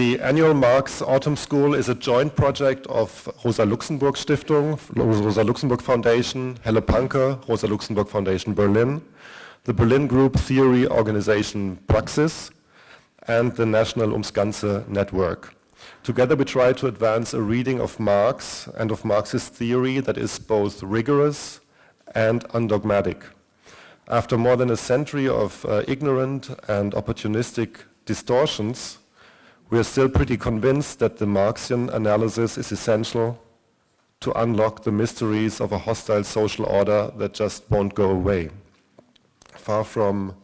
The annual Marx Autumn School is a joint project of Rosa Luxemburg Stiftung, Rosa Luxemburg Foundation, Helle Panke, Rosa Luxemburg Foundation Berlin, the Berlin Group Theory Organization Praxis, and the National Ums Ganze Network. Together we try to advance a reading of Marx and of Marxist theory that is both rigorous and undogmatic. After more than a century of uh, ignorant and opportunistic distortions, we are still pretty convinced that the Marxian analysis is essential to unlock the mysteries of a hostile social order that just won't go away. Far from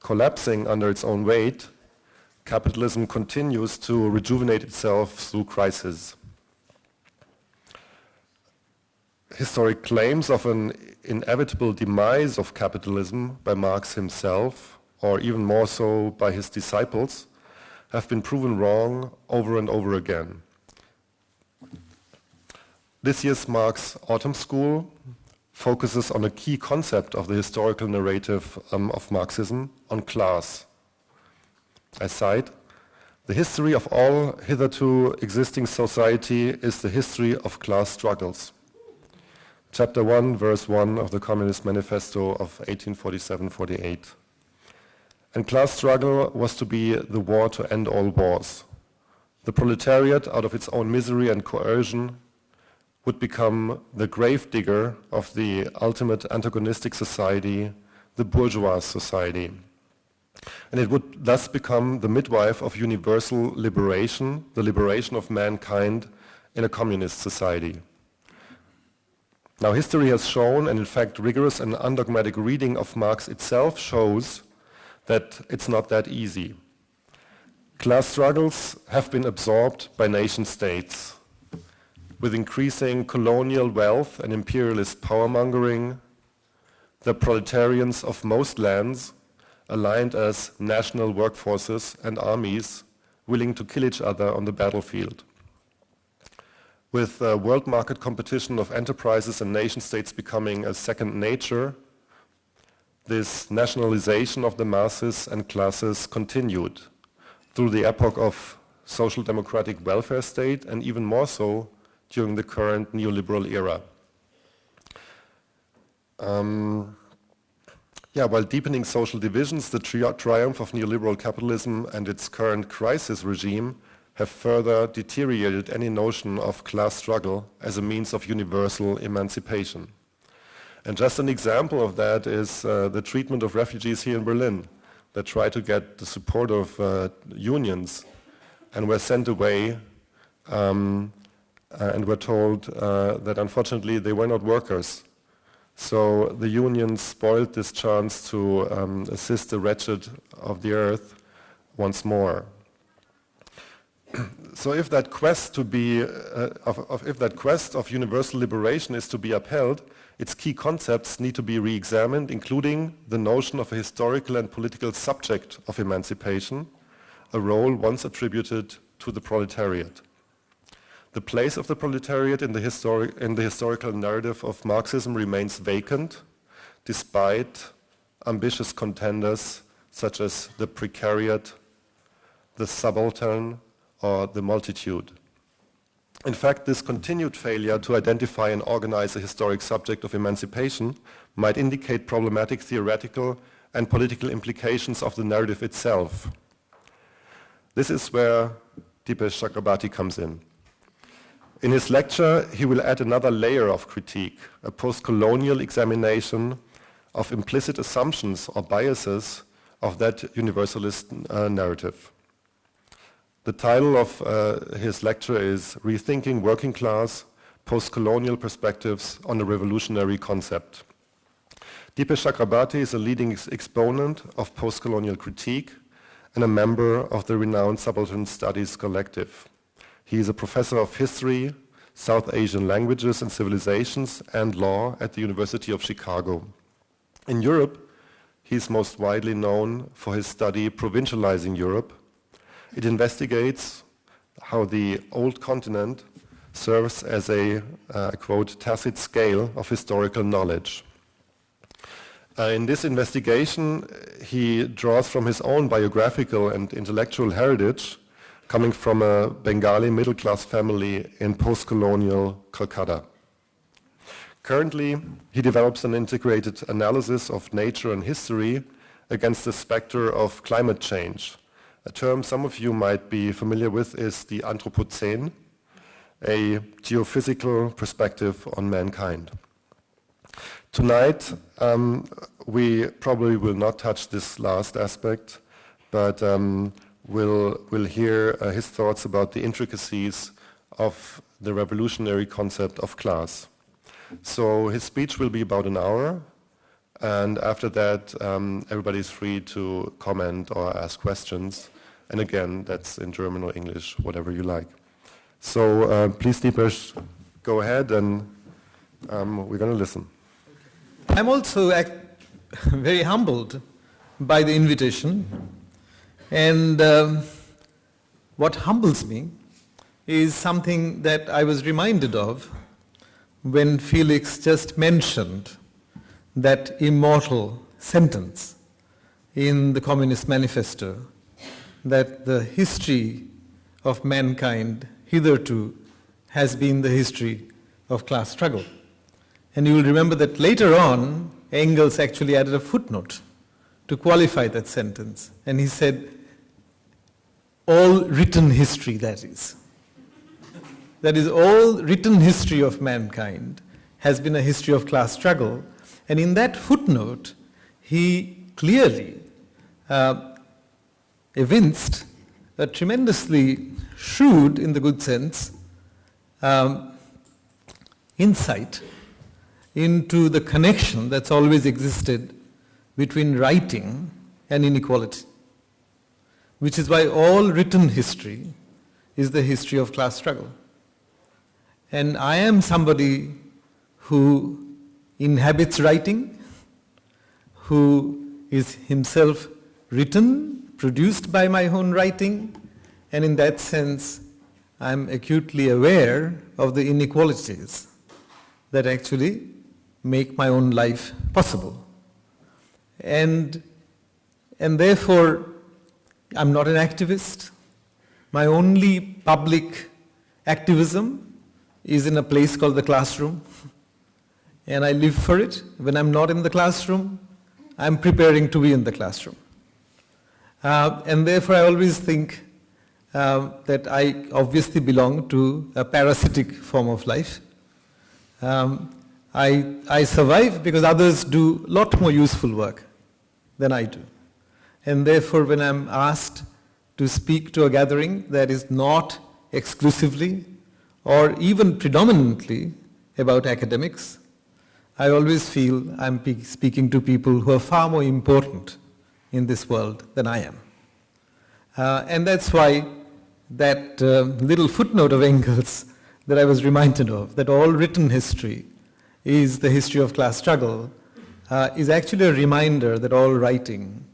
collapsing under its own weight, capitalism continues to rejuvenate itself through crisis. Historic claims of an inevitable demise of capitalism by Marx himself, or even more so by his disciples, have been proven wrong over and over again. This year's Marx Autumn School focuses on a key concept of the historical narrative um, of Marxism, on class. I cite, the history of all hitherto existing society is the history of class struggles. Chapter 1, verse 1 of the Communist Manifesto of 1847-48. And class struggle was to be the war to end all wars. The proletariat, out of its own misery and coercion, would become the gravedigger of the ultimate antagonistic society, the bourgeois society. And it would thus become the midwife of universal liberation, the liberation of mankind in a communist society. Now history has shown, and in fact rigorous and undogmatic reading of Marx itself shows that it's not that easy. Class struggles have been absorbed by nation states. With increasing colonial wealth and imperialist power-mongering, the proletarians of most lands aligned as national workforces and armies willing to kill each other on the battlefield. With uh, world market competition of enterprises and nation states becoming a second nature, this nationalization of the masses and classes continued through the epoch of social democratic welfare state and even more so during the current neoliberal era. Um, yeah, while deepening social divisions, the tri triumph of neoliberal capitalism and its current crisis regime have further deteriorated any notion of class struggle as a means of universal emancipation. And just an example of that is uh, the treatment of refugees here in Berlin that try to get the support of uh, unions and were sent away um, uh, and were told uh, that unfortunately they were not workers. So the unions spoiled this chance to um, assist the wretched of the earth once more. So if that quest to be, uh, of, of, if that quest of universal liberation is to be upheld, its key concepts need to be re-examined, including the notion of a historical and political subject of emancipation, a role once attributed to the proletariat. The place of the proletariat in the, in the historical narrative of Marxism remains vacant, despite ambitious contenders such as the precariat, the subaltern, or the multitude. In fact, this continued failure to identify and organize a historic subject of emancipation might indicate problematic theoretical and political implications of the narrative itself. This is where Dipesh Chakrabarty comes in. In his lecture, he will add another layer of critique, a post-colonial examination of implicit assumptions or biases of that universalist uh, narrative. The title of uh, his lecture is Rethinking Working Class, Post-Colonial Perspectives on a Revolutionary Concept. Dipesh Chakrabarty is a leading ex exponent of post-colonial critique and a member of the renowned Subaltern Studies Collective. He is a professor of history, South Asian languages and civilizations, and law at the University of Chicago. In Europe, he is most widely known for his study Provincializing Europe, it investigates how the old continent serves as a, uh, quote, tacit scale of historical knowledge. Uh, in this investigation, he draws from his own biographical and intellectual heritage coming from a Bengali middle-class family in post-colonial Calcutta. Currently, he develops an integrated analysis of nature and history against the specter of climate change. A term some of you might be familiar with is the Anthropocene, a geophysical perspective on mankind. Tonight, um, we probably will not touch this last aspect, but um, we'll, we'll hear uh, his thoughts about the intricacies of the revolutionary concept of class. So his speech will be about an hour, and after that, um, everybody is free to comment or ask questions. And again, that's in German or English, whatever you like. So uh, please, Dipesh, go ahead, and um, we're going to listen. I'm also very humbled by the invitation. And um, what humbles me is something that I was reminded of when Felix just mentioned that immortal sentence in the Communist Manifesto that the history of mankind hitherto has been the history of class struggle. And you will remember that later on, Engels actually added a footnote to qualify that sentence. And he said, all written history, that is. That is, all written history of mankind has been a history of class struggle. And in that footnote, he clearly uh, evinced a tremendously shrewd, in the good sense, um, insight into the connection that's always existed between writing and inequality, which is why all written history is the history of class struggle. And I am somebody who inhabits writing, who is himself written, produced by my own writing, and in that sense, I'm acutely aware of the inequalities that actually make my own life possible. And, and therefore, I'm not an activist. My only public activism is in a place called the classroom. And I live for it. When I'm not in the classroom, I'm preparing to be in the classroom. Uh, and therefore, I always think uh, that I obviously belong to a parasitic form of life. Um, I, I survive because others do a lot more useful work than I do. And therefore, when I'm asked to speak to a gathering that is not exclusively or even predominantly about academics, I always feel I'm speaking to people who are far more important in this world than I am. Uh, and that's why that uh, little footnote of Engels that I was reminded of, that all written history is the history of class struggle, uh, is actually a reminder that all writing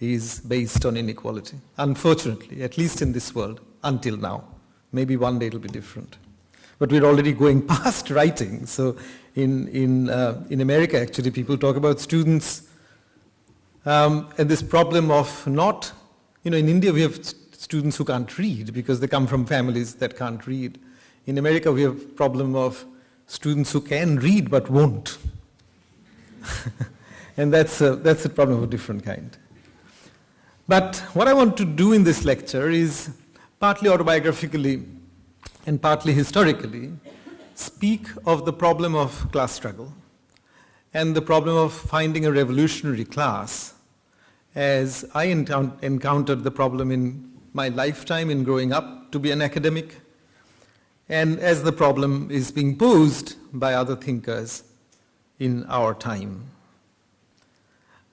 is based on inequality. Unfortunately, at least in this world, until now. Maybe one day it'll be different. But we're already going past writing. So in, in, uh, in America, actually, people talk about students um, and this problem of not, you know, in India we have students who can't read because they come from families that can't read. In America we have problem of students who can read but won't. and that's a, that's a problem of a different kind. But what I want to do in this lecture is partly autobiographically and partly historically speak of the problem of class struggle and the problem of finding a revolutionary class as I encountered the problem in my lifetime in growing up to be an academic and as the problem is being posed by other thinkers in our time.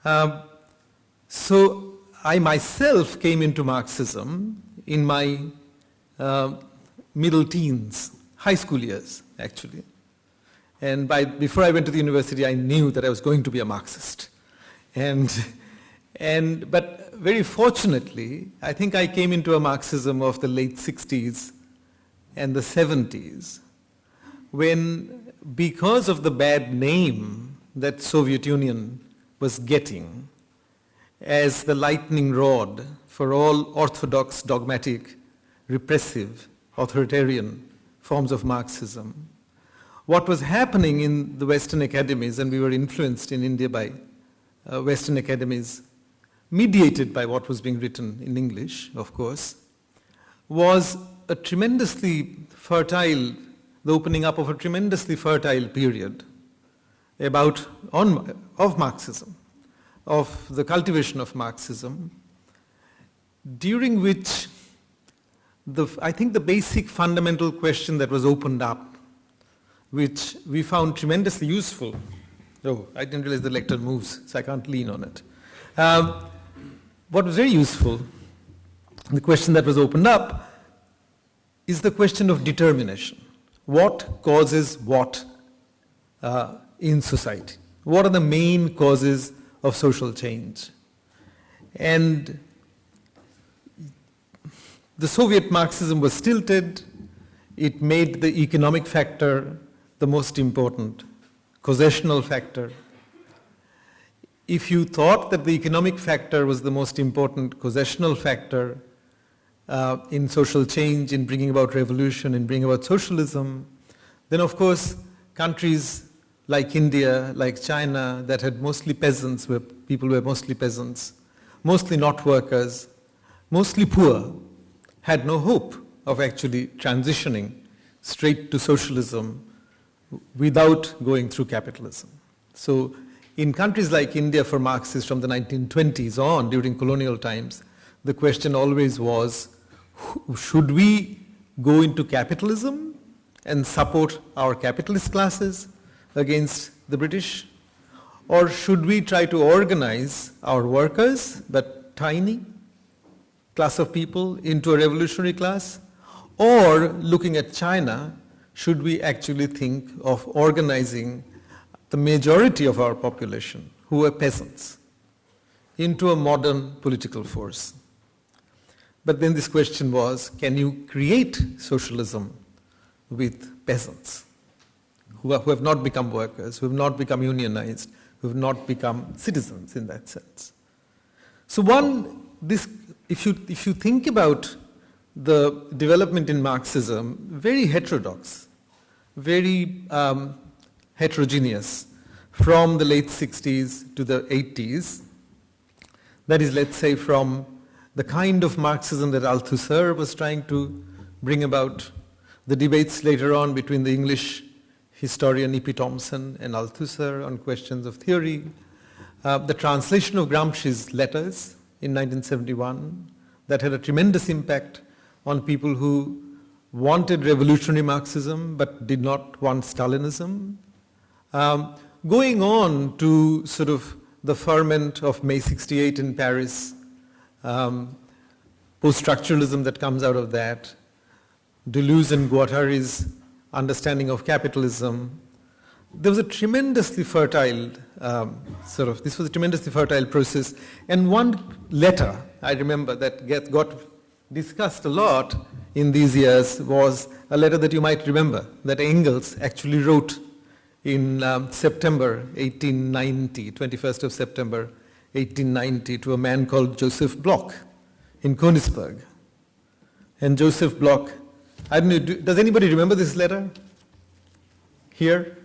Uh, so I myself came into Marxism in my uh, middle teens, high school years actually. And by, before I went to the university, I knew that I was going to be a Marxist. And, and, but very fortunately, I think I came into a Marxism of the late 60s and the 70s when because of the bad name that Soviet Union was getting as the lightning rod for all orthodox dogmatic repressive, authoritarian forms of Marxism. What was happening in the Western academies, and we were influenced in India by uh, Western academies, mediated by what was being written in English, of course, was a tremendously fertile, the opening up of a tremendously fertile period about on, of Marxism, of the cultivation of Marxism, during which the, I think the basic fundamental question that was opened up, which we found tremendously useful. Oh, I didn't realize the lectern moves, so I can't lean on it. Um, what was very useful, the question that was opened up, is the question of determination. What causes what uh, in society? What are the main causes of social change? And the Soviet Marxism was stilted. It made the economic factor the most important, causational factor. If you thought that the economic factor was the most important causational factor uh, in social change, in bringing about revolution, in bringing about socialism, then of course countries like India, like China, that had mostly peasants, where people were mostly peasants, mostly not workers, mostly poor, had no hope of actually transitioning straight to socialism without going through capitalism. So in countries like India for Marxists from the 1920s on, during colonial times, the question always was, should we go into capitalism and support our capitalist classes against the British? Or should we try to organize our workers, but tiny, class of people into a revolutionary class? Or looking at China, should we actually think of organizing the majority of our population, who are peasants, into a modern political force? But then this question was, can you create socialism with peasants who, are, who have not become workers, who have not become unionized, who have not become citizens in that sense? So one, this if you, if you think about the development in Marxism, very heterodox, very um, heterogeneous from the late 60s to the 80s. That is, let's say, from the kind of Marxism that Althusser was trying to bring about, the debates later on between the English historian E.P. Thompson and Althusser on questions of theory, uh, the translation of Gramsci's letters in 1971 that had a tremendous impact on people who wanted revolutionary Marxism but did not want Stalinism. Um, going on to sort of the ferment of May 68 in Paris, um, post-structuralism that comes out of that, Deleuze and Guattari's understanding of capitalism, there was a tremendously fertile um, sort of, this was a tremendously fertile process. And one letter I remember that get, got discussed a lot in these years was a letter that you might remember that Engels actually wrote in um, September 1890, 21st of September 1890 to a man called Joseph Bloch in Königsberg. And Joseph Bloch, I don't know, do, does anybody remember this letter? Here?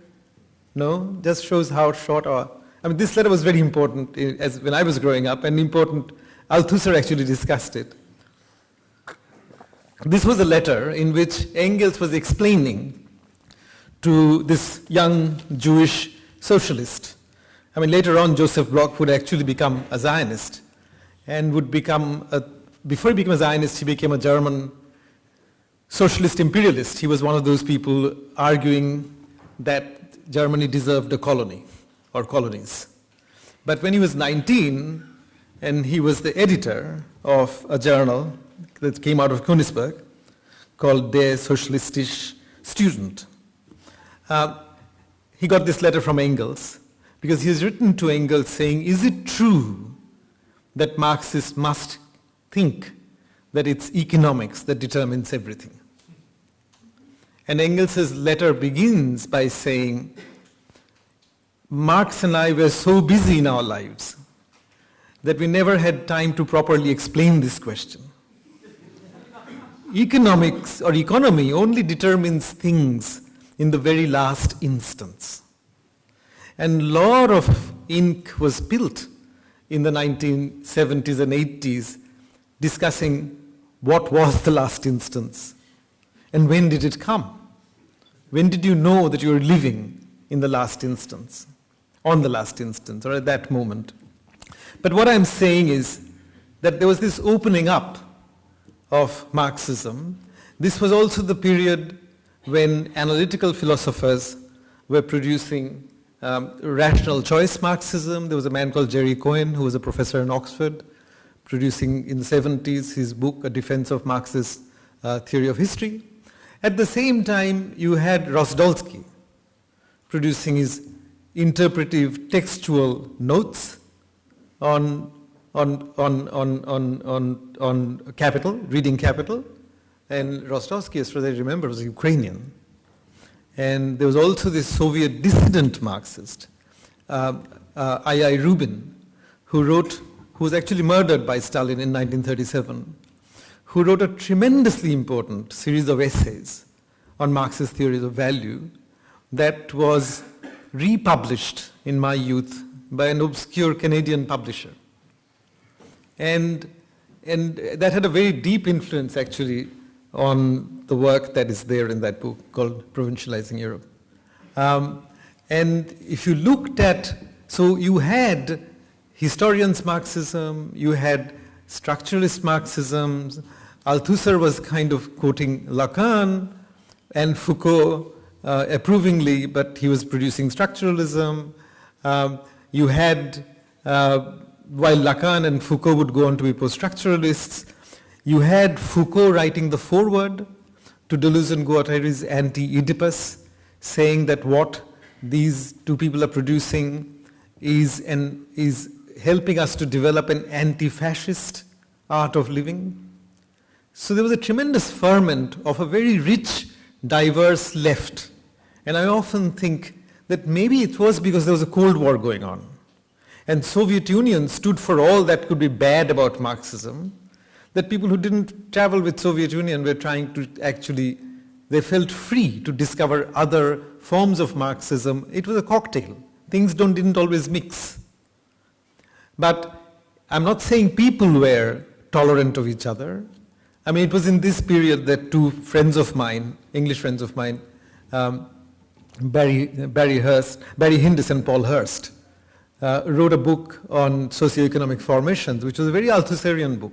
No? Just shows how short our... I mean, this letter was very important as when I was growing up and important. Althusser actually discussed it. This was a letter in which Engels was explaining to this young Jewish socialist. I mean, later on, Joseph Bloch would actually become a Zionist and would become, a, before he became a Zionist, he became a German socialist imperialist. He was one of those people arguing that Germany deserved a colony or colonies. But when he was 19 and he was the editor of a journal that came out of Königsberg called Der Sozialistische Student, uh, he got this letter from Engels because he has written to Engels saying, is it true that Marxists must think that it's economics that determines everything? And Engels' letter begins by saying, Marx and I were so busy in our lives that we never had time to properly explain this question. economics or economy only determines things in the very last instance. And lot of ink was built in the 1970s and 80s discussing what was the last instance and when did it come? When did you know that you were living in the last instance, on the last instance, or at that moment? But what I'm saying is that there was this opening up of Marxism. This was also the period when analytical philosophers were producing um, rational choice Marxism. There was a man called Jerry Cohen who was a professor in Oxford producing in the 70s his book, A Defense of Marxist uh, Theory of History. At the same time, you had Rosdolsky producing his interpretive textual notes on, on, on, on, on, on, on capital, reading capital. And Rosdolsky, as far as I remember, was Ukrainian. And there was also this Soviet dissident Marxist, uh, uh, I.I. Rubin, who wrote, who was actually murdered by Stalin in 1937, who wrote a tremendously important series of essays on Marxist theories of value that was republished in my youth by an obscure Canadian publisher. And, and that had a very deep influence actually on the work that is there in that book called Provincializing Europe. Um, and if you looked at, so you had historians Marxism, you had structuralist Marxism, Althusser was kind of quoting Lacan and Foucault uh, approvingly, but he was producing structuralism. Um, you had, uh, while Lacan and Foucault would go on to be post-structuralists, you had Foucault writing the foreword to Deleuze and Guattari's Anti-Oedipus, saying that what these two people are producing is, an, is helping us to develop an anti-fascist art of living. So there was a tremendous ferment of a very rich, diverse left. And I often think that maybe it was because there was a Cold War going on. And Soviet Union stood for all that could be bad about Marxism. That people who didn't travel with Soviet Union were trying to actually, they felt free to discover other forms of Marxism. It was a cocktail. Things don't, didn't always mix. But I'm not saying people were tolerant of each other. I mean, it was in this period that two friends of mine, English friends of mine, um, Barry, Barry Hirst, Barry Hindess and Paul Hirst, uh, wrote a book on socioeconomic formations, which was a very Althusserian book.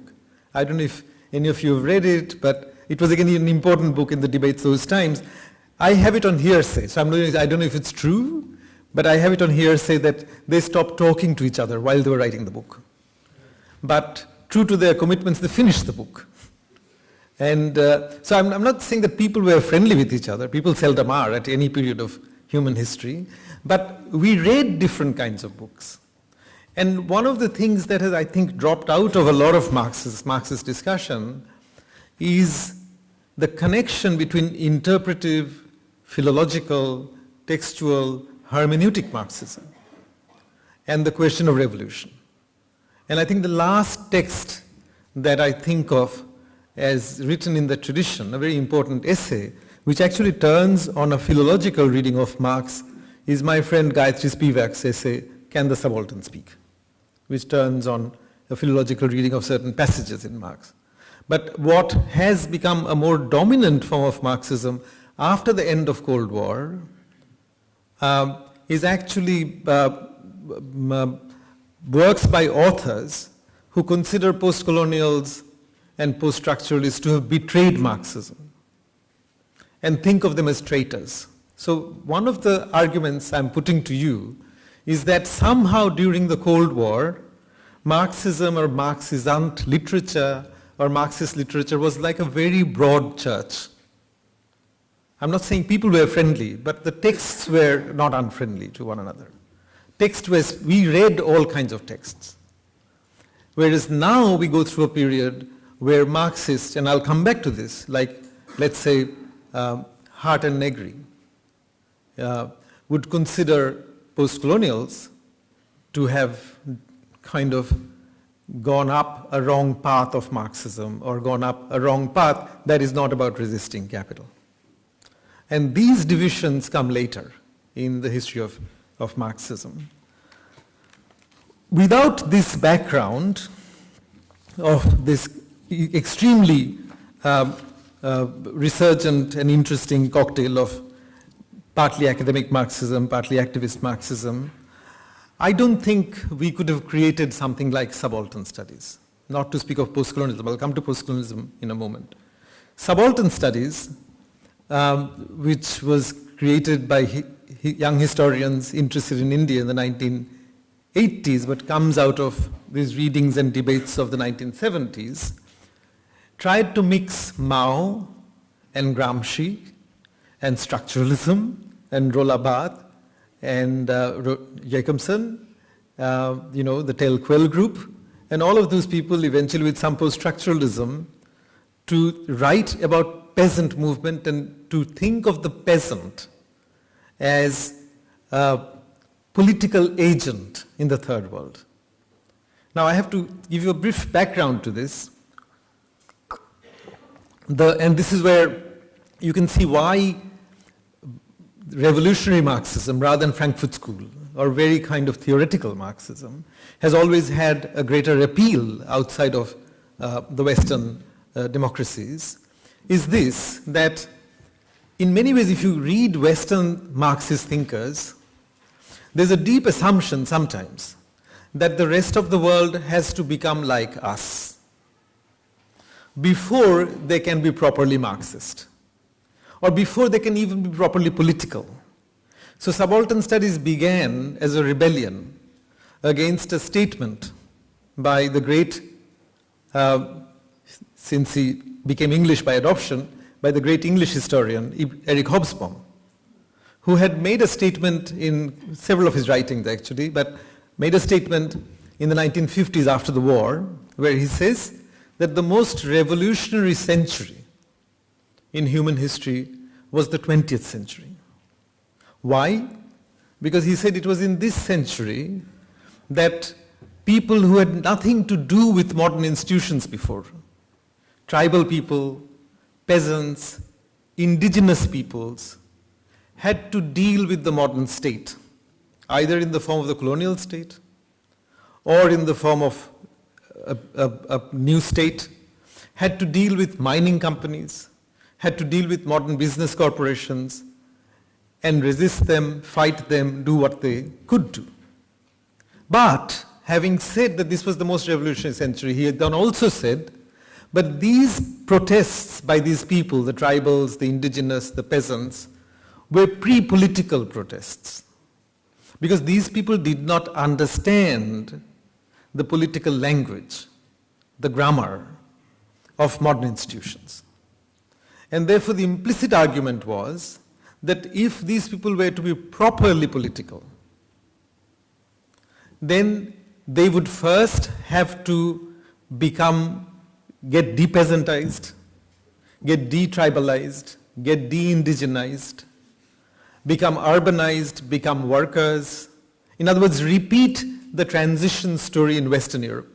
I don't know if any of you have read it, but it was again an important book in the debates those times. I have it on hearsay, so I'm not, I don't know if it's true, but I have it on hearsay that they stopped talking to each other while they were writing the book. But true to their commitments, they finished the book. And uh, so I'm, I'm, not saying that people were friendly with each other. People seldom are at any period of human history. But we read different kinds of books. And one of the things that has, I think, dropped out of a lot of Marxist, Marxist discussion is the connection between interpretive, philological, textual, hermeneutic Marxism and the question of revolution. And I think the last text that I think of as written in the tradition, a very important essay, which actually turns on a philological reading of Marx, is my friend Gayatri Spivak's essay, Can the Subaltern Speak? which turns on a philological reading of certain passages in Marx. But what has become a more dominant form of Marxism after the end of Cold War um, is actually uh, works by authors who consider post-colonials and post-structuralists to have betrayed Marxism and think of them as traitors. So one of the arguments I'm putting to you is that somehow during the Cold War, Marxism or Marxisant literature or Marxist literature was like a very broad church. I'm not saying people were friendly, but the texts were not unfriendly to one another. Text was, we read all kinds of texts. Whereas now we go through a period where Marxists, and I'll come back to this, like let's say uh, Hardt and Negri, uh, would consider post-colonials to have kind of gone up a wrong path of Marxism or gone up a wrong path that is not about resisting capital. And these divisions come later in the history of, of Marxism. Without this background of this extremely uh, uh, resurgent and interesting cocktail of partly academic Marxism, partly activist Marxism, I don't think we could have created something like subaltern studies, not to speak of postcolonialism. I'll come to postcolonialism in a moment. Subaltern studies, um, which was created by hi young historians interested in India in the 1980s, but comes out of these readings and debates of the 1970s, tried to mix Mao and Gramsci and structuralism and Barthes and uh, Jakobson, uh, you know, the Tel Quel group, and all of those people eventually with some post-structuralism to write about peasant movement and to think of the peasant as a political agent in the third world. Now I have to give you a brief background to this. The, and this is where you can see why revolutionary Marxism rather than Frankfurt School or very kind of theoretical Marxism has always had a greater appeal outside of uh, the Western uh, democracies is this, that in many ways if you read Western Marxist thinkers, there's a deep assumption sometimes that the rest of the world has to become like us before they can be properly Marxist or before they can even be properly political. So subaltern studies began as a rebellion against a statement by the great, uh, since he became English by adoption, by the great English historian Eric Hobsbawm, who had made a statement in several of his writings actually, but made a statement in the 1950s after the war, where he says that the most revolutionary century in human history was the 20th century. Why? Because he said it was in this century that people who had nothing to do with modern institutions before, tribal people, peasants, indigenous peoples, had to deal with the modern state, either in the form of the colonial state or in the form of a, a, a new state, had to deal with mining companies, had to deal with modern business corporations and resist them, fight them, do what they could do. But having said that this was the most revolutionary century, he had then also said, but these protests by these people, the tribals, the indigenous, the peasants, were pre-political protests. Because these people did not understand the political language, the grammar of modern institutions. And therefore the implicit argument was that if these people were to be properly political, then they would first have to become, get depeasantized, get detribalized, get de-indigenized, become urbanized, become workers. In other words, repeat the transition story in Western Europe.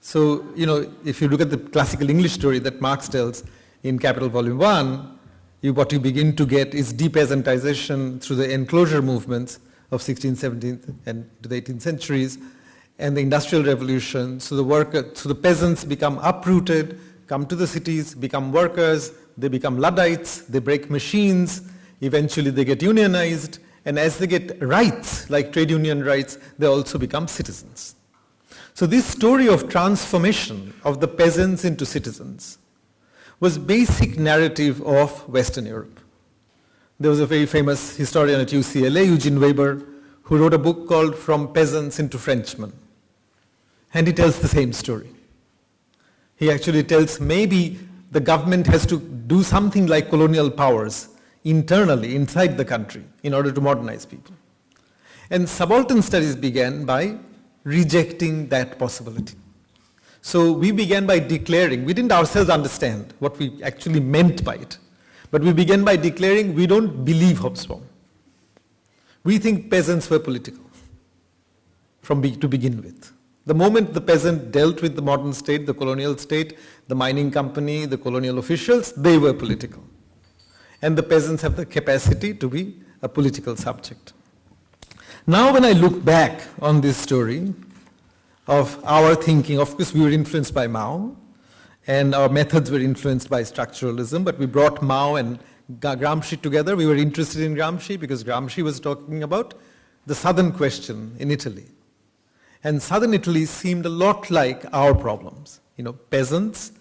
So, you know, if you look at the classical English story that Marx tells in Capital Volume 1, you, what you begin to get is depeasantization through the enclosure movements of 16th, 17th, and to the 18th centuries, and the Industrial Revolution. So the worker, so the peasants become uprooted, come to the cities, become workers, they become Luddites, they break machines, eventually they get unionized, and as they get rights, like trade union rights, they also become citizens. So this story of transformation of the peasants into citizens was basic narrative of Western Europe. There was a very famous historian at UCLA, Eugene Weber, who wrote a book called From Peasants into Frenchmen. And he tells the same story. He actually tells maybe the government has to do something like colonial powers internally, inside the country, in order to modernize people. And subaltern studies began by rejecting that possibility. So we began by declaring, we didn't ourselves understand what we actually meant by it, but we began by declaring we don't believe Hobsbawm. We think peasants were political from be, to begin with. The moment the peasant dealt with the modern state, the colonial state, the mining company, the colonial officials, they were political. And the peasants have the capacity to be a political subject. Now when I look back on this story of our thinking, of course we were influenced by Mao, and our methods were influenced by structuralism, but we brought Mao and Gramsci together. We were interested in Gramsci because Gramsci was talking about the southern question in Italy. And southern Italy seemed a lot like our problems. You know, peasants,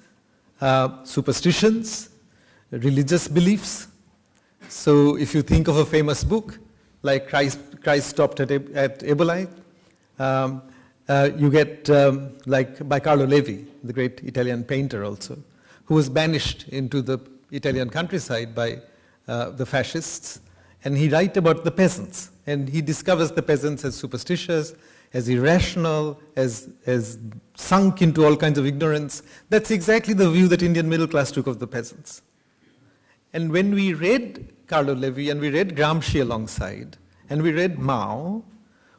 uh, superstitions, religious beliefs. So if you think of a famous book like Christ, Christ Stopped at, at Eboli, um, uh, you get um, like by Carlo Levi, the great Italian painter also, who was banished into the Italian countryside by uh, the fascists, and he writes about the peasants, and he discovers the peasants as superstitious, as irrational, as, as sunk into all kinds of ignorance. That's exactly the view that Indian middle class took of the peasants. And when we read Carlo Levi and we read Gramsci alongside, and we read Mao,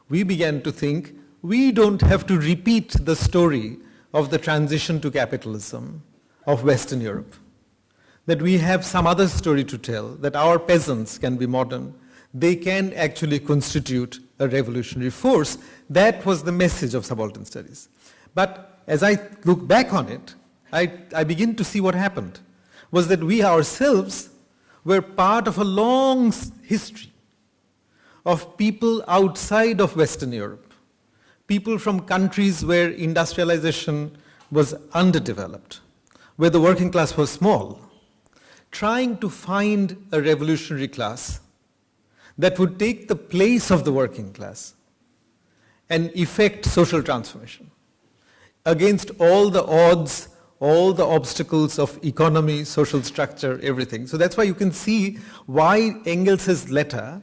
we began to think we don't have to repeat the story of the transition to capitalism of Western Europe. That we have some other story to tell, that our peasants can be modern, they can actually constitute a revolutionary force. That was the message of subaltern studies. But as I look back on it, I, I begin to see what happened was that we ourselves were part of a long history of people outside of Western Europe, people from countries where industrialization was underdeveloped, where the working class was small, trying to find a revolutionary class that would take the place of the working class and effect social transformation against all the odds, all the obstacles of economy, social structure, everything. So that's why you can see why Engels' letter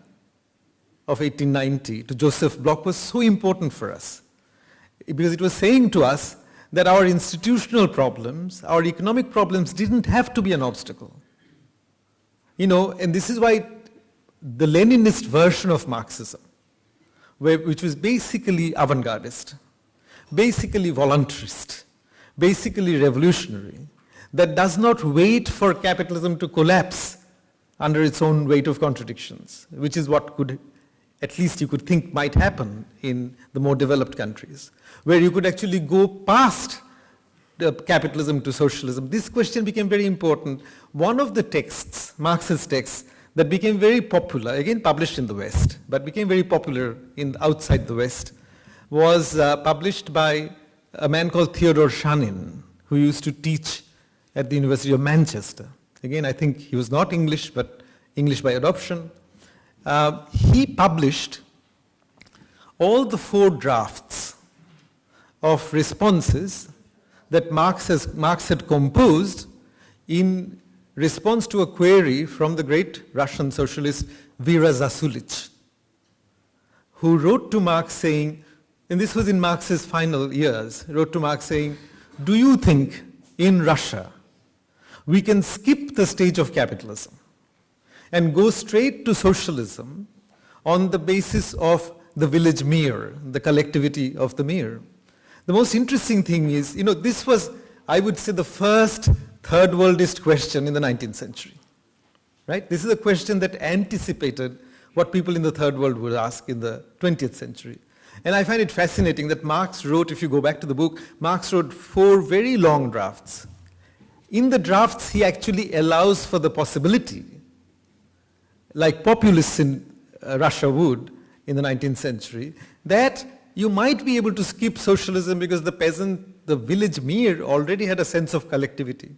of 1890 to Joseph Bloch was so important for us. Because it was saying to us that our institutional problems, our economic problems didn't have to be an obstacle. You know, and this is why the Leninist version of Marxism, which was basically avant-gardist, basically voluntarist, basically revolutionary, that does not wait for capitalism to collapse under its own weight of contradictions, which is what could, at least you could think might happen in the more developed countries, where you could actually go past capitalism to socialism. This question became very important. One of the texts, Marx's texts, that became very popular, again published in the West, but became very popular in outside the West, was uh, published by a man called Theodore Shanin, who used to teach at the University of Manchester. Again, I think he was not English, but English by adoption. Uh, he published all the four drafts of responses that Marx, has, Marx had composed in response to a query from the great Russian socialist Vera Zasulich, who wrote to Marx saying, and this was in Marx's final years, wrote to Marx saying, do you think in Russia we can skip the stage of capitalism and go straight to socialism on the basis of the village mir, the collectivity of the mir? The most interesting thing is, you know, this was, I would say, the first third worldist question in the 19th century. Right? This is a question that anticipated what people in the third world would ask in the 20th century. And I find it fascinating that Marx wrote, if you go back to the book, Marx wrote four very long drafts. In the drafts, he actually allows for the possibility, like populists in uh, Russia would in the 19th century, that you might be able to skip socialism because the peasant, the village mir already had a sense of collectivity.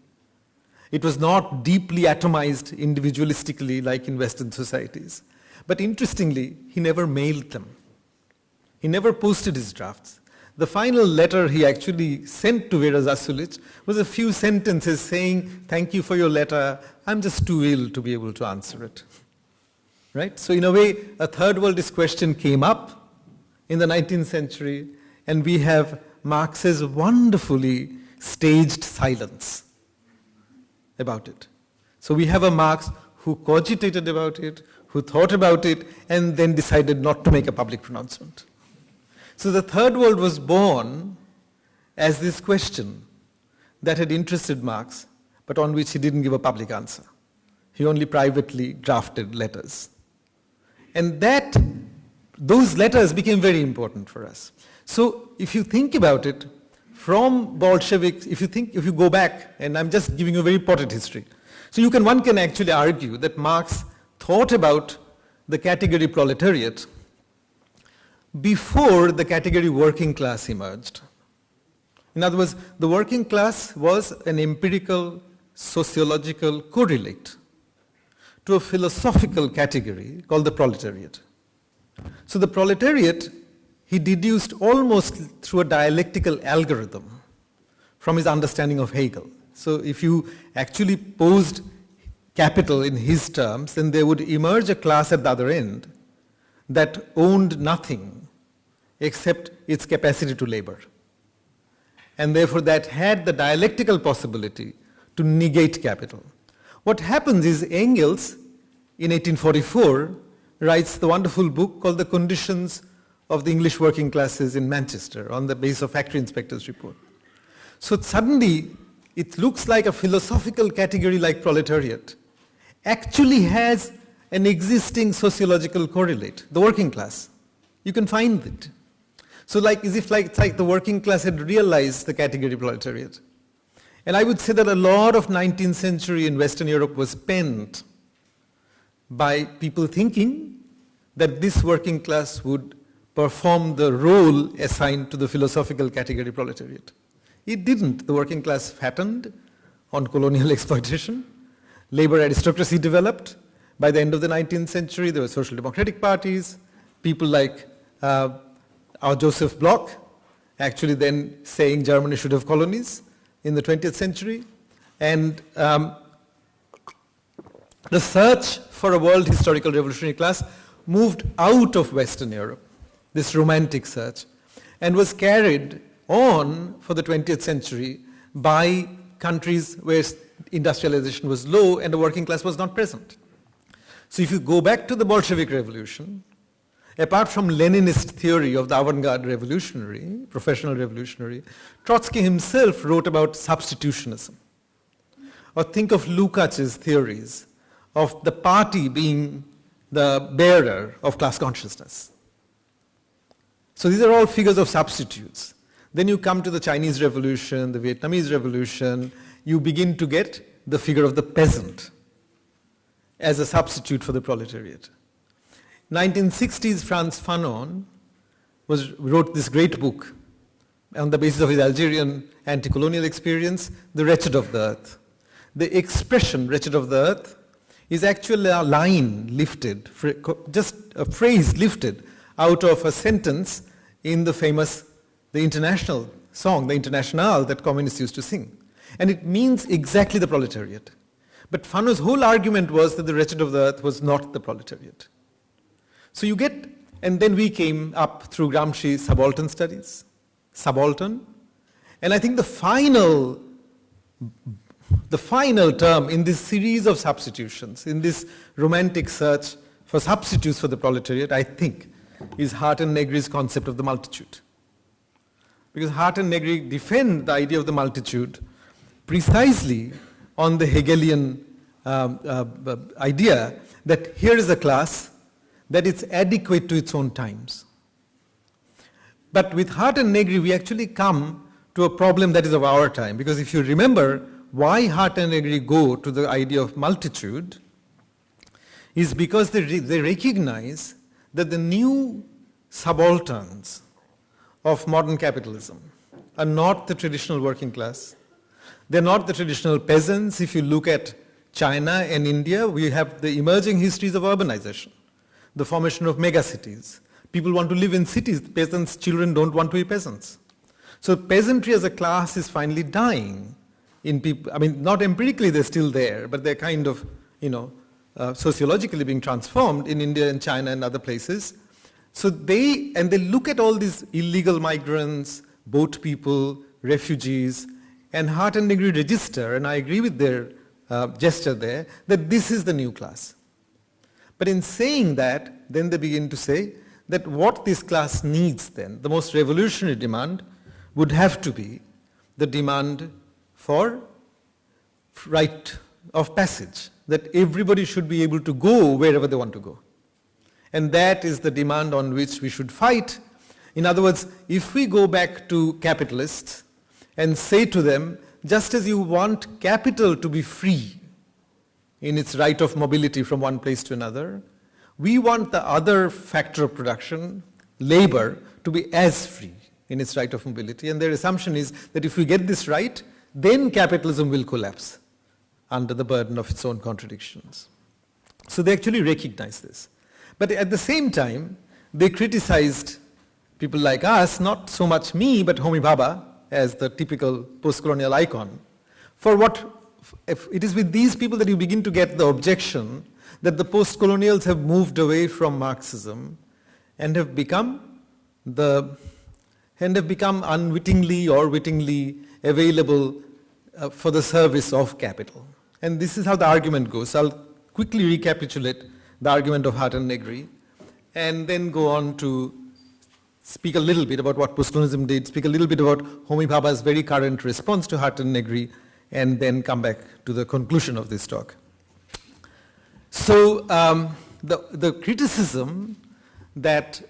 It was not deeply atomized individualistically like in Western societies. But interestingly, he never mailed them. He never posted his drafts. The final letter he actually sent to Vera Zasulich was a few sentences saying, thank you for your letter, I'm just too ill to be able to answer it. Right? So in a way, a third worldist question came up in the 19th century, and we have Marx's wonderfully staged silence about it. So we have a Marx who cogitated about it, who thought about it, and then decided not to make a public pronouncement. So the third world was born as this question that had interested Marx, but on which he didn't give a public answer. He only privately drafted letters. And that, those letters became very important for us. So if you think about it, from Bolsheviks, if you think, if you go back, and I'm just giving you a very potted history. So you can, one can actually argue that Marx thought about the category proletariat before the category working class emerged. In other words, the working class was an empirical sociological correlate to a philosophical category called the proletariat. So the proletariat, he deduced almost through a dialectical algorithm from his understanding of Hegel. So if you actually posed capital in his terms, then there would emerge a class at the other end that owned nothing except its capacity to labor. And therefore that had the dialectical possibility to negate capital. What happens is Engels, in 1844, writes the wonderful book called The Conditions of the English Working Classes in Manchester on the basis of factory inspector's report. So suddenly, it looks like a philosophical category like proletariat actually has an existing sociological correlate, the working class. You can find it. So like, as if like, it's like the working class had realized the category proletariat. And I would say that a lot of 19th century in Western Europe was spent by people thinking that this working class would perform the role assigned to the philosophical category proletariat. It didn't. The working class fattened on colonial exploitation. Labor aristocracy developed. By the end of the 19th century, there were social democratic parties. People like uh, our Joseph Bloch, actually then saying Germany should have colonies in the 20th century. And um, the search for a world historical revolutionary class moved out of Western Europe, this romantic search, and was carried on for the 20th century by countries where industrialization was low and the working class was not present. So if you go back to the Bolshevik Revolution, apart from Leninist theory of the avant-garde revolutionary, professional revolutionary, Trotsky himself wrote about substitutionism. Or think of Lukács's theories of the party being the bearer of class consciousness. So these are all figures of substitutes. Then you come to the Chinese Revolution, the Vietnamese Revolution, you begin to get the figure of the peasant as a substitute for the proletariat. 1960s Frantz Fanon was, wrote this great book on the basis of his Algerian anti-colonial experience, The Wretched of the Earth. The expression wretched of the earth is actually a line lifted, just a phrase lifted out of a sentence in the famous, the international song, the Internationale that communists used to sing. And it means exactly the proletariat. But Fanon's whole argument was that the wretched of the earth was not the proletariat. So you get, and then we came up through Gramsci subaltern studies, subaltern, and I think the final, the final term in this series of substitutions, in this romantic search for substitutes for the proletariat, I think, is Hardt and Negri's concept of the multitude. Because Hardt and Negri defend the idea of the multitude precisely on the Hegelian um, uh, uh idea that here is a class that it's adequate to its own times. But with Hardt and Negri, we actually come to a problem that is of our time. Because if you remember why Hardt and Negri go to the idea of multitude, is because they, re they recognize that the new subalterns of modern capitalism are not the traditional working class. They're not the traditional peasants. If you look at China and India, we have the emerging histories of urbanization the formation of megacities. People want to live in cities. Peasants' children don't want to be peasants. So peasantry as a class is finally dying in people. I mean, not empirically they're still there, but they're kind of, you know, uh, sociologically being transformed in India and China and other places. So they, and they look at all these illegal migrants, boat people, refugees, and Hardt and Negri register, and I agree with their uh, gesture there, that this is the new class. But in saying that, then they begin to say that what this class needs then, the most revolutionary demand, would have to be the demand for right of passage, that everybody should be able to go wherever they want to go. And that is the demand on which we should fight. In other words, if we go back to capitalists and say to them, just as you want capital to be free in its right of mobility from one place to another, we want the other factor of production, labor, to be as free in its right of mobility. And their assumption is that if we get this right, then capitalism will collapse under the burden of its own contradictions. So they actually recognize this. But at the same time, they criticized people like us, not so much me, but Homi Bhabha as the typical post-colonial icon, for what it is with these people that you begin to get the objection that the post-colonials have moved away from Marxism and have become the and have become unwittingly or wittingly available uh, for the service of capital. And this is how the argument goes. I'll quickly recapitulate the argument of Hardt and Negri and then go on to speak a little bit about what postcolonialism did, speak a little bit about Homi Bhabha's very current response to Hardt and Negri, and then come back to the conclusion of this talk. So um, the, the criticism that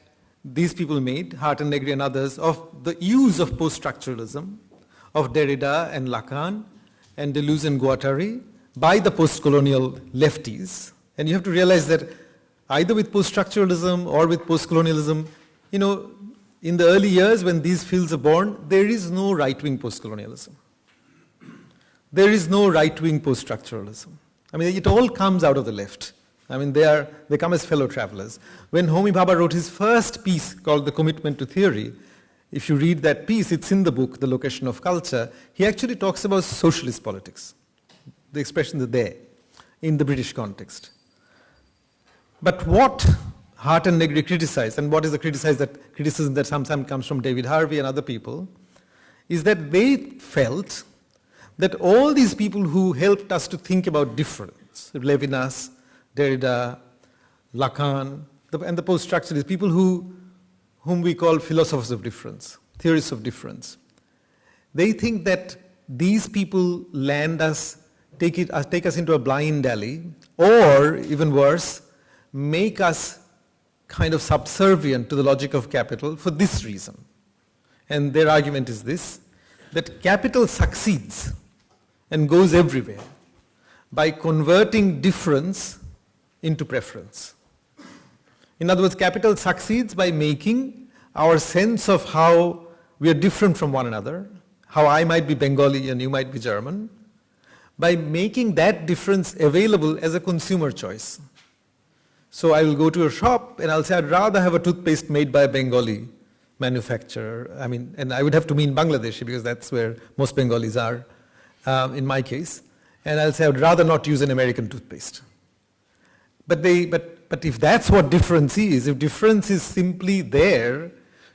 these people made, Hardt and Negri and others, of the use of post-structuralism, of Derrida and Lacan, and Deleuze and Guattari, by the post-colonial lefties. And you have to realize that either with post-structuralism or with post-colonialism, you know, in the early years when these fields are born, there is no right-wing post-colonialism. There is no right-wing post-structuralism. I mean, it all comes out of the left. I mean, they, are, they come as fellow travelers. When Homi Bhabha wrote his first piece called The Commitment to Theory, if you read that piece, it's in the book, The Location of Culture, he actually talks about socialist politics. The expression is there in the British context. But what Hardt and Negri criticize, and what is the criticize that, criticism that sometimes comes from David Harvey and other people, is that they felt that all these people who helped us to think about difference, Levinas, Derrida, Lacan, and the post-structuralists, people who, whom we call philosophers of difference, theorists of difference. They think that these people land us, take, it, uh, take us into a blind alley, or even worse, make us kind of subservient to the logic of capital for this reason. And their argument is this, that capital succeeds and goes everywhere by converting difference into preference. In other words, capital succeeds by making our sense of how we are different from one another, how I might be Bengali and you might be German, by making that difference available as a consumer choice. So I will go to a shop and I'll say I'd rather have a toothpaste made by a Bengali manufacturer. I mean, and I would have to mean Bangladeshi because that's where most Bengalis are, um, in my case. And I'll say I'd rather not use an American toothpaste. But, they, but, but if that's what difference is, if difference is simply there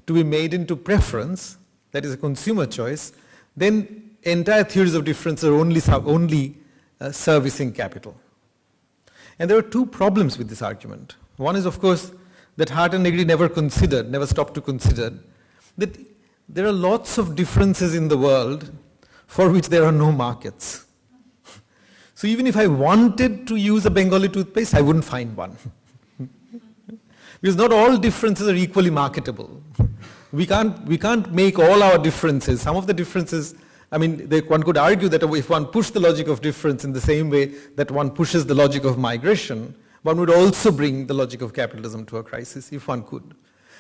to be made into preference, that is a consumer choice, then entire theories of difference are only, only uh, servicing capital. And there are two problems with this argument. One is, of course, that Hardt and Negri never considered, never stopped to consider, that there are lots of differences in the world for which there are no markets. So even if I wanted to use a Bengali toothpaste, I wouldn't find one. because not all differences are equally marketable. We can't, we can't make all our differences. Some of the differences, I mean, they, one could argue that if one pushed the logic of difference in the same way that one pushes the logic of migration, one would also bring the logic of capitalism to a crisis, if one could.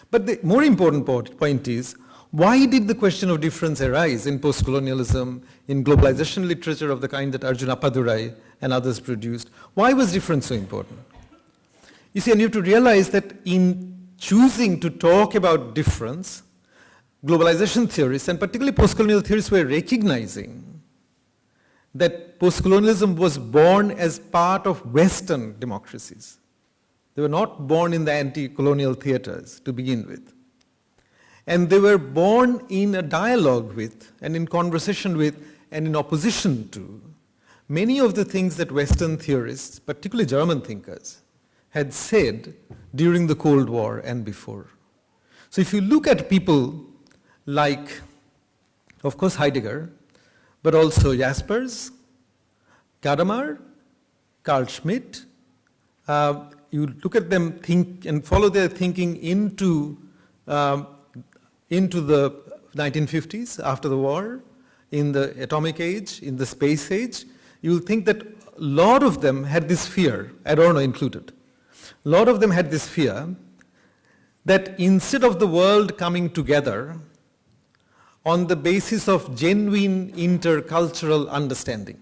But the more important point is, why did the question of difference arise in post-colonialism, in globalization literature of the kind that Arjun Appadurai and others produced? Why was difference so important? You see, and you have to realize that in choosing to talk about difference, globalization theorists, and particularly post-colonial theorists were recognizing that post-colonialism was born as part of Western democracies. They were not born in the anti-colonial theaters to begin with. And they were born in a dialogue with, and in conversation with, and in opposition to many of the things that Western theorists, particularly German thinkers, had said during the Cold War and before. So if you look at people like, of course, Heidegger, but also Jaspers, Gadamer, Carl Schmitt, uh, you look at them think and follow their thinking into, um, into the 1950s after the war, in the atomic age, in the space age, you will think that a lot of them had this fear, Adorno included. A lot of them had this fear that instead of the world coming together on the basis of genuine intercultural understanding,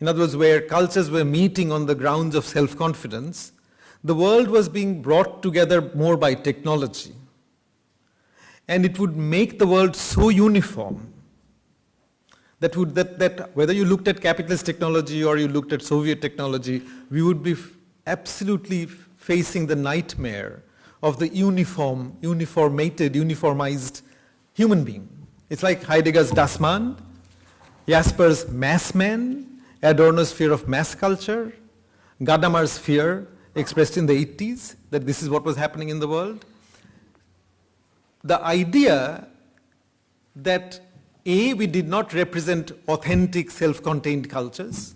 in other words, where cultures were meeting on the grounds of self-confidence, the world was being brought together more by technology. And it would make the world so uniform that, would, that, that whether you looked at capitalist technology or you looked at Soviet technology, we would be absolutely facing the nightmare of the uniform, uniformated, uniformized human being. It's like Heidegger's Das Man, Jasper's mass man, Adorno's fear of mass culture, Gadamer's fear expressed in the 80s that this is what was happening in the world. The idea that A, we did not represent authentic self-contained cultures,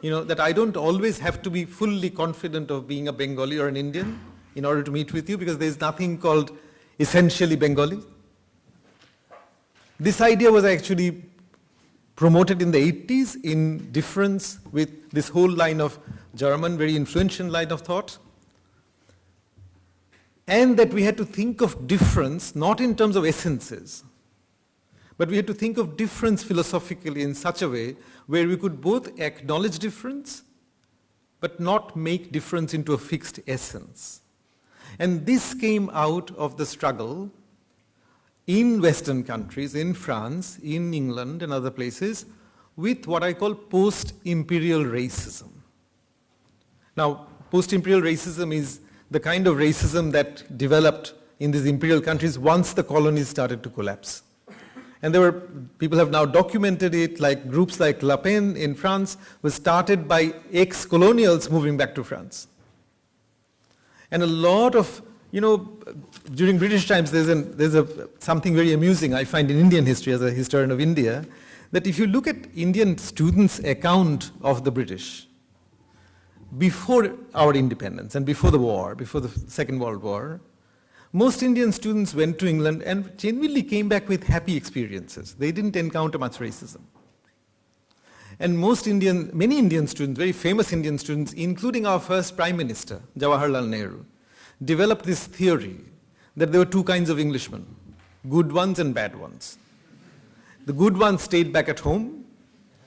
you know, that I don't always have to be fully confident of being a Bengali or an Indian in order to meet with you because there's nothing called essentially Bengali. This idea was actually promoted in the 80s in difference with this whole line of German, very influential line of thought. And that we had to think of difference not in terms of essences, but we had to think of difference philosophically in such a way where we could both acknowledge difference, but not make difference into a fixed essence. And this came out of the struggle in Western countries, in France, in England and other places, with what I call post-imperial racism. Now, post-imperial racism is the kind of racism that developed in these imperial countries once the colonies started to collapse. And there were, people have now documented it, like groups like Le Pen in France was started by ex-colonials moving back to France. And a lot of you know, during British times, there's, an, there's a, something very amusing I find in Indian history as a historian of India, that if you look at Indian students' account of the British, before our independence and before the war, before the Second World War, most Indian students went to England and genuinely came back with happy experiences. They didn't encounter much racism. And most Indian, many Indian students, very famous Indian students, including our first Prime Minister, Jawaharlal Nehru, developed this theory that there were two kinds of Englishmen, good ones and bad ones. The good ones stayed back at home,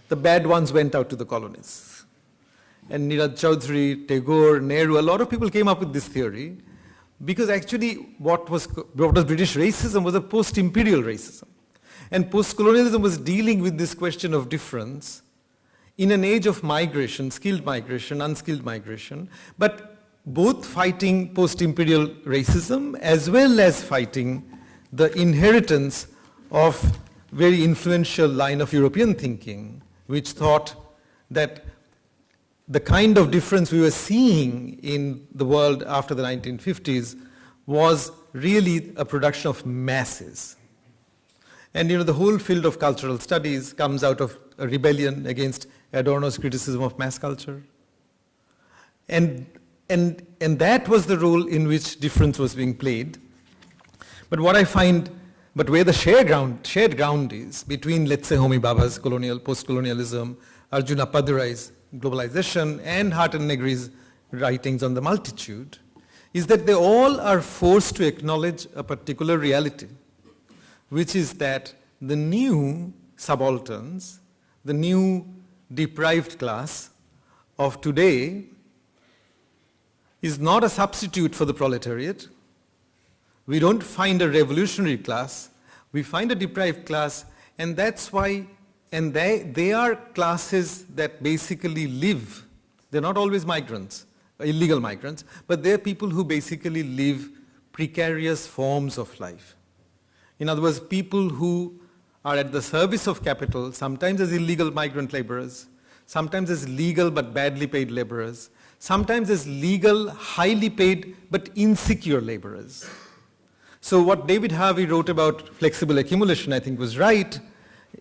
the bad ones went out to the colonies. And Nirad Chaudhuri, Tagore, Nehru, a lot of people came up with this theory because actually what was, what was British racism was a post-imperial racism. And post-colonialism was dealing with this question of difference in an age of migration, skilled migration, unskilled migration, but both fighting post-imperial racism as well as fighting the inheritance of very influential line of European thinking, which thought that the kind of difference we were seeing in the world after the 1950s was really a production of masses. And you know, the whole field of cultural studies comes out of a rebellion against Adorno's criticism of mass culture. And and, and that was the role in which difference was being played. But what I find, but where the shared ground, shared ground is between, let's say, Homi Bhabha's colonial, post-colonialism, Arjun Appadurai's globalization, and Hardt and Negri's writings on the multitude, is that they all are forced to acknowledge a particular reality, which is that the new subalterns, the new deprived class of today is not a substitute for the proletariat. We don't find a revolutionary class, we find a deprived class, and that's why, and they, they are classes that basically live, they're not always migrants, illegal migrants, but they're people who basically live precarious forms of life. In other words, people who are at the service of capital, sometimes as illegal migrant laborers, sometimes as legal but badly paid laborers, sometimes as legal, highly paid, but insecure laborers. So what David Harvey wrote about flexible accumulation, I think was right.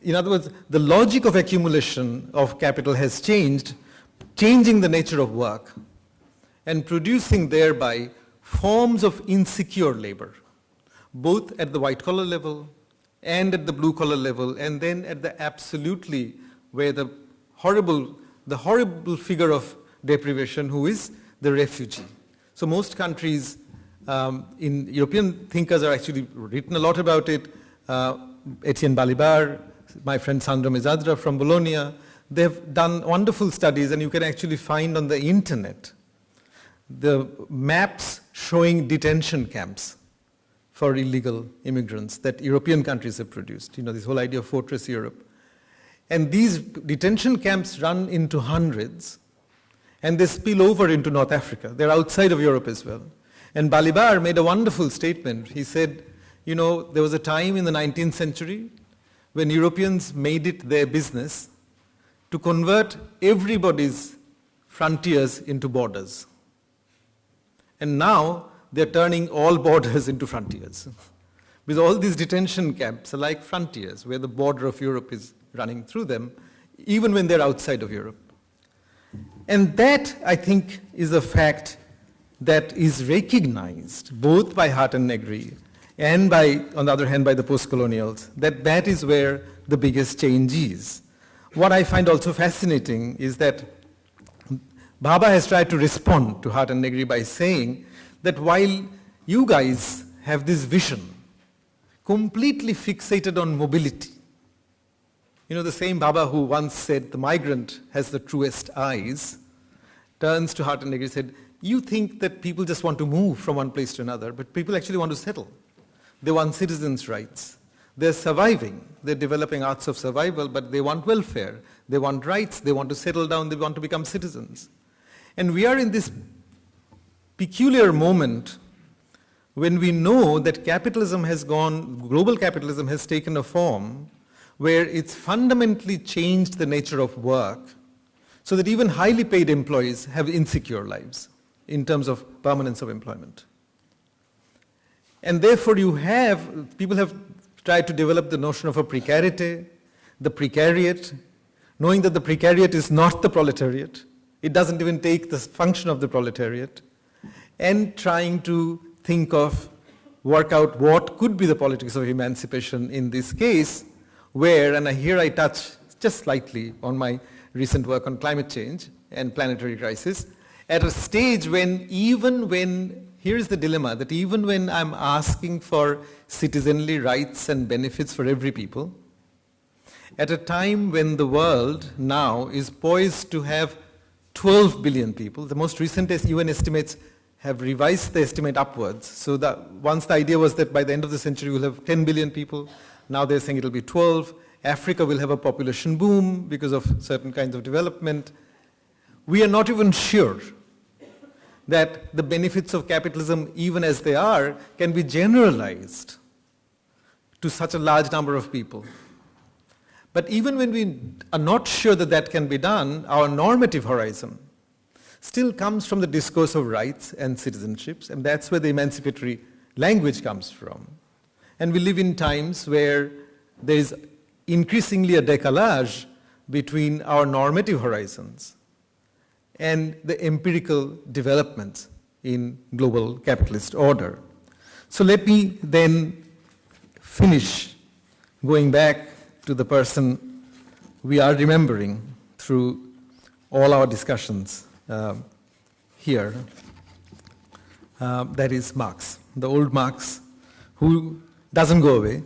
In other words, the logic of accumulation of capital has changed, changing the nature of work and producing thereby forms of insecure labor, both at the white collar level and at the blue collar level, and then at the absolutely where the horrible, the horrible figure of deprivation who is the refugee. So most countries um, in European thinkers are actually written a lot about it. Uh, Etienne Balibar, my friend Sandro Mezzadra from Bologna, they've done wonderful studies and you can actually find on the internet the maps showing detention camps for illegal immigrants that European countries have produced. You know, this whole idea of fortress Europe. And these detention camps run into hundreds and they spill over into North Africa. They're outside of Europe as well. And Balibar made a wonderful statement. He said, you know, there was a time in the 19th century when Europeans made it their business to convert everybody's frontiers into borders. And now they're turning all borders into frontiers. Because all these detention camps are like frontiers where the border of Europe is running through them, even when they're outside of Europe. And that, I think, is a fact that is recognized both by Hardt and Negri and by, on the other hand, by the post-colonials, that that is where the biggest change is. What I find also fascinating is that Bhabha has tried to respond to Hardt and Negri by saying that while you guys have this vision completely fixated on mobility, you know, the same Bhabha who once said the migrant has the truest eyes, turns to Hardt and Negri and said, you think that people just want to move from one place to another, but people actually want to settle. They want citizens' rights. They're surviving. They're developing arts of survival, but they want welfare. They want rights. They want to settle down. They want to become citizens. And we are in this peculiar moment when we know that capitalism has gone, global capitalism has taken a form where it's fundamentally changed the nature of work so that even highly paid employees have insecure lives in terms of permanence of employment. And therefore you have, people have tried to develop the notion of a precarity, the precariat, knowing that the precariat is not the proletariat, it doesn't even take the function of the proletariat, and trying to think of, work out what could be the politics of emancipation in this case, where, and here I touch just slightly on my recent work on climate change and planetary crisis, at a stage when even when, here's the dilemma, that even when I'm asking for citizenly rights and benefits for every people, at a time when the world now is poised to have 12 billion people, the most recent UN estimates have revised the estimate upwards. So once the idea was that by the end of the century we'll have 10 billion people, now they're saying it'll be 12. Africa will have a population boom because of certain kinds of development we are not even sure that the benefits of capitalism, even as they are, can be generalized to such a large number of people. But even when we are not sure that that can be done, our normative horizon still comes from the discourse of rights and citizenships, and that's where the emancipatory language comes from. And we live in times where there is increasingly a decalage between our normative horizons and the empirical developments in global capitalist order. So let me then finish going back to the person we are remembering through all our discussions uh, here. Uh, that is Marx, the old Marx, who doesn't go away,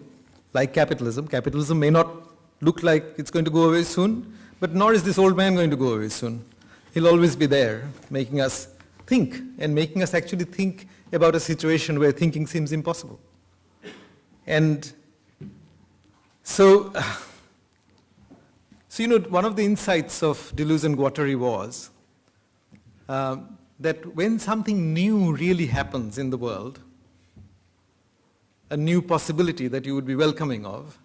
like capitalism. Capitalism may not look like it's going to go away soon, but nor is this old man going to go away soon. He'll always be there, making us think and making us actually think about a situation where thinking seems impossible. And so, so you know, one of the insights of Deleuze and Guattari was um, that when something new really happens in the world, a new possibility that you would be welcoming of,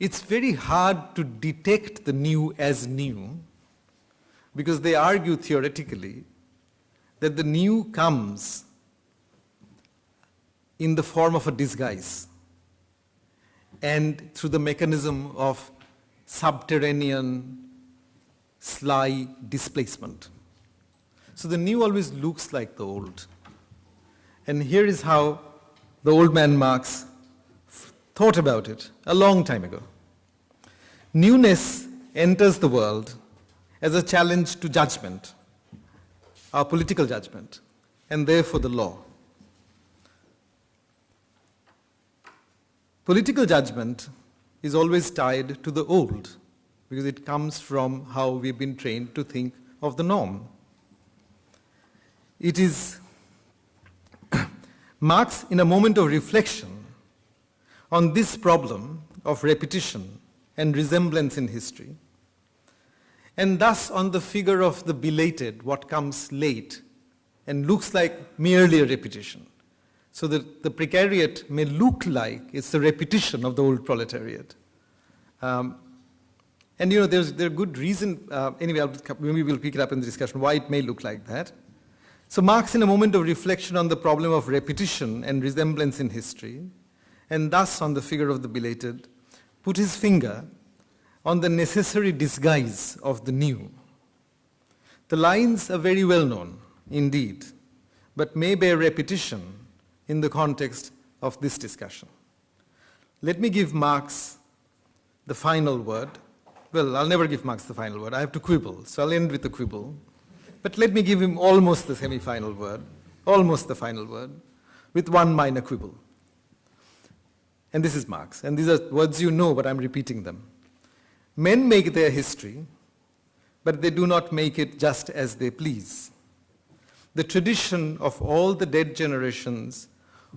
it's very hard to detect the new as new because they argue theoretically that the new comes in the form of a disguise and through the mechanism of subterranean, sly displacement. So the new always looks like the old. And here is how the old man Marx thought about it a long time ago. Newness enters the world as a challenge to judgment, our political judgment, and therefore the law. Political judgment is always tied to the old because it comes from how we've been trained to think of the norm. It is Marx, in a moment of reflection on this problem of repetition and resemblance in history, and thus on the figure of the belated, what comes late and looks like merely a repetition so that the precariat may look like it's a repetition of the old proletariat. Um, and you know, there's there good reason, uh, anyway, I'll, maybe we'll pick it up in the discussion, why it may look like that. So Marx, in a moment of reflection on the problem of repetition and resemblance in history, and thus on the figure of the belated, put his finger on the necessary disguise of the new. The lines are very well known, indeed, but may bear repetition in the context of this discussion. Let me give Marx the final word. Well, I'll never give Marx the final word. I have to quibble, so I'll end with a quibble. But let me give him almost the semi-final word, almost the final word, with one minor quibble. And this is Marx. And these are words you know, but I'm repeating them. Men make their history, but they do not make it just as they please. The tradition of all the dead generations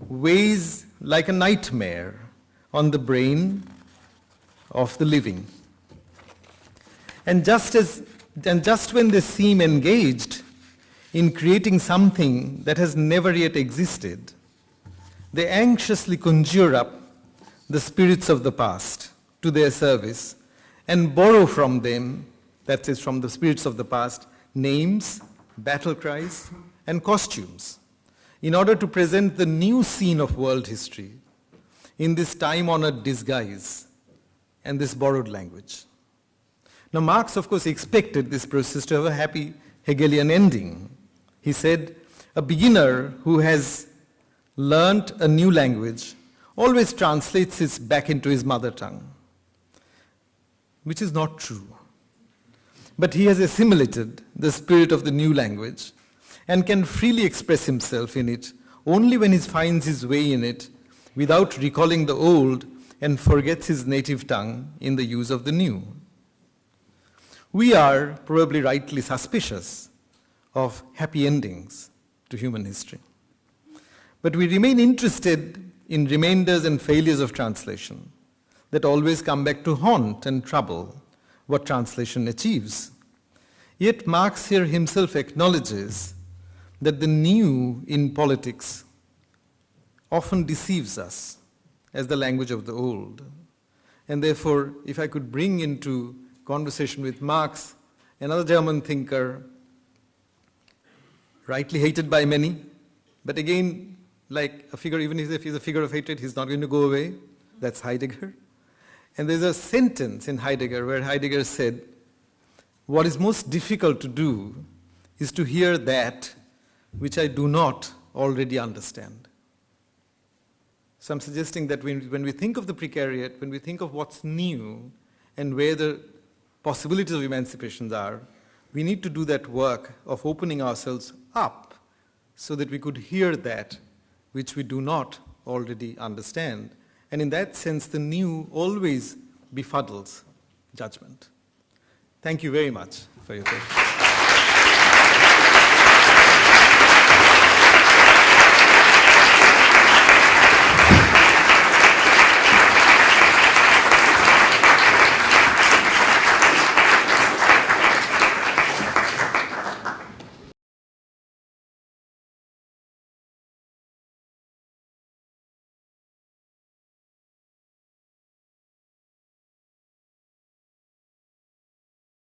weighs like a nightmare on the brain of the living. And just, as, and just when they seem engaged in creating something that has never yet existed, they anxiously conjure up the spirits of the past to their service and borrow from them, that is, from the spirits of the past, names, battle cries, and costumes in order to present the new scene of world history in this time-honored disguise and this borrowed language. Now Marx, of course, expected this process to have a happy Hegelian ending. He said, a beginner who has learnt a new language always translates it back into his mother tongue, which is not true. But he has assimilated the spirit of the new language and can freely express himself in it only when he finds his way in it without recalling the old and forgets his native tongue in the use of the new. We are probably rightly suspicious of happy endings to human history. But we remain interested in remainders and failures of translation that always come back to haunt and trouble what translation achieves. Yet Marx here himself acknowledges that the new in politics often deceives us as the language of the old. And therefore, if I could bring into conversation with Marx, another German thinker, rightly hated by many, but again, like a figure, even if he's a figure of hatred, he's not going to go away. That's Heidegger. And there's a sentence in Heidegger where Heidegger said, what is most difficult to do is to hear that which I do not already understand. So I'm suggesting that when, when we think of the precariat, when we think of what's new and where the possibilities of emancipations are, we need to do that work of opening ourselves up so that we could hear that which we do not already understand. And in that sense, the new always befuddles judgment. Thank you very much for your attention.